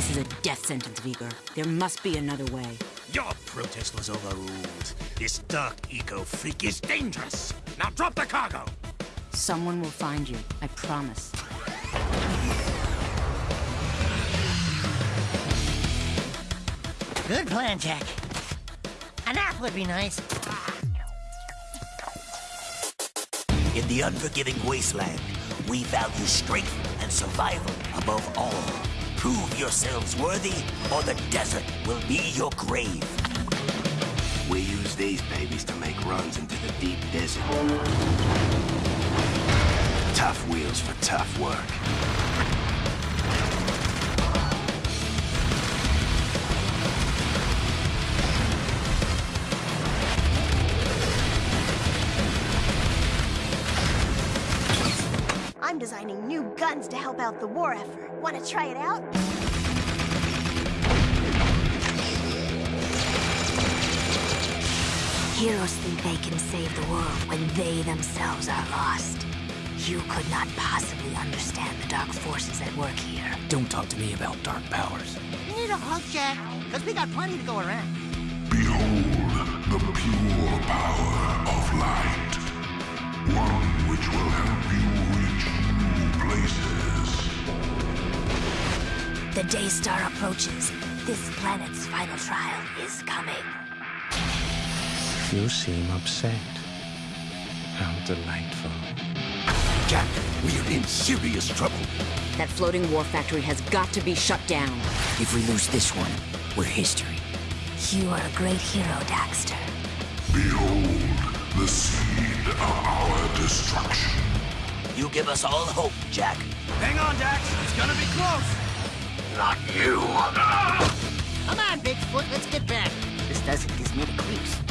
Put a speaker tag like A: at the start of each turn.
A: This is a death sentence, Veger. There must be another way.
B: Your protest was overruled. This dark eco freak is dangerous. Now drop the cargo.
A: Someone will find you, I promise.
C: Good plan, Jak. An nap would be nice.
D: In the unforgiving wasteland, we value strength and survival above all. Prove yourselves worthy, or the desert will be your grave.
E: We use these babies to make runs into the deep desert. Tough wheels for tough work.
F: Designing new guns to help out the war effort. Want to try it out?
G: Heroes think they can save the world when they themselves are lost. You could not possibly understand the dark forces at work here.
H: Don't talk to me about dark powers.
C: You need a hug, Jak, because we got plenty to go around.
I: Behold the pure power of light.
G: The Daystar approaches. This planet's final trial is coming.
H: You seem upset. How delightful.
B: Jak, we're in serious trouble.
A: That floating war factory has got to be shut down.
H: If we lose this one, we're history.
G: You are a great hero, Daxter.
I: Behold the seed of our destruction.
D: You give us all hope, Jak.
B: Hang on, Dax. It's gonna be close.
I: Not you.
C: Come on, Bigfoot, let's get back.
H: This desert gives me the creeps.